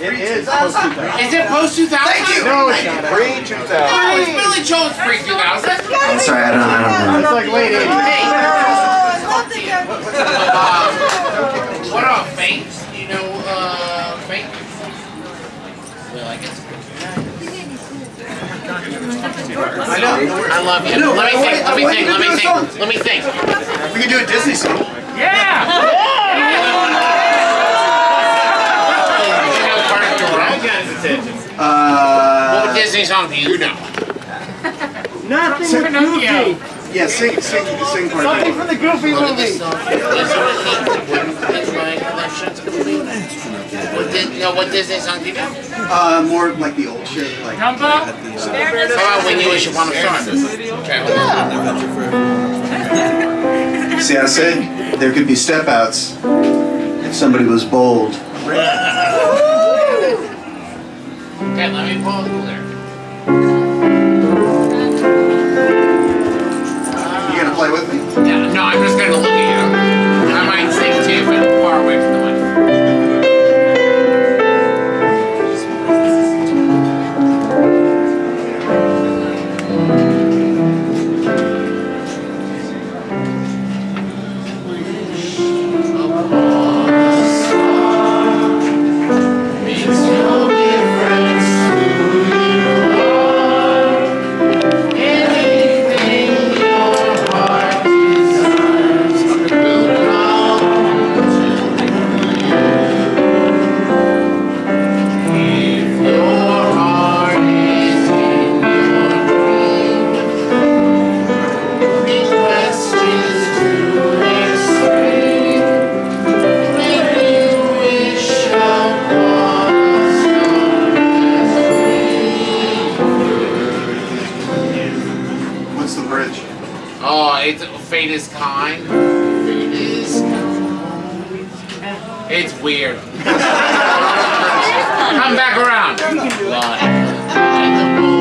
It is post 2000. Is it post 2000? Thank you. No, it's not. Pre 2000. Oh, it's Billy Joel's pre 2000. I'm sorry, I don't, I don't know. It's like late 80s. Hey, Oh, something uh, what about Fate? You know, uh, Fate? Well, I guess. I know. I love you. Let me think. Let me think. Let me think. Let me think. We can do a Disney song. Yeah. What Uh, Disney song do you know? Nothing Sing- goofy. yeah, sing, sing, sing part Something from the Goofy Look at this movie. song. Listen to me. In my collections. What Dis- no, what Disney song do you know? Uh, more like the old shit, like. How about when you wish upon a star? Okay. See, I said there could be step outs if somebody was bold. Okay, let me pull it there. Oh, it's fate is kind. Fate is kind. It's weird. Come back around. Lie.